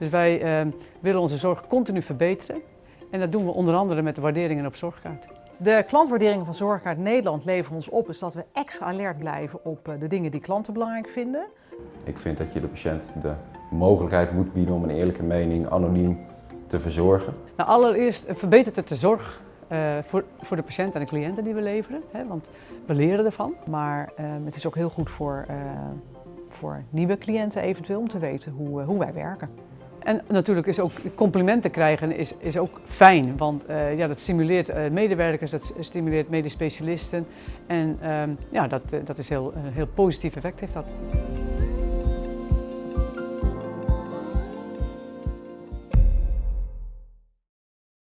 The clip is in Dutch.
Dus wij uh, willen onze zorg continu verbeteren. En dat doen we onder andere met de waarderingen op Zorgkaart. De klantwaarderingen van Zorgkaart Nederland leveren ons op is dat we extra alert blijven op eh, de dingen die klanten belangrijk vinden. Ik vind dat je de patiënt de mogelijkheid moet bieden om een eerlijke mening anoniem te verzorgen. Nou, allereerst verbetert het de zorg uh, voor, voor de patiënt en de cliënten die we leveren. Hè, want we leren ervan. Maar uh, het is ook heel goed voor, uh, voor nieuwe cliënten eventueel om te weten hoe, hoe wij werken. En natuurlijk is ook complimenten krijgen is, is ook fijn, want uh, ja, dat stimuleert uh, medewerkers, dat stimuleert medisch specialisten en uh, ja, dat, dat is heel, een heel positief effect heeft dat.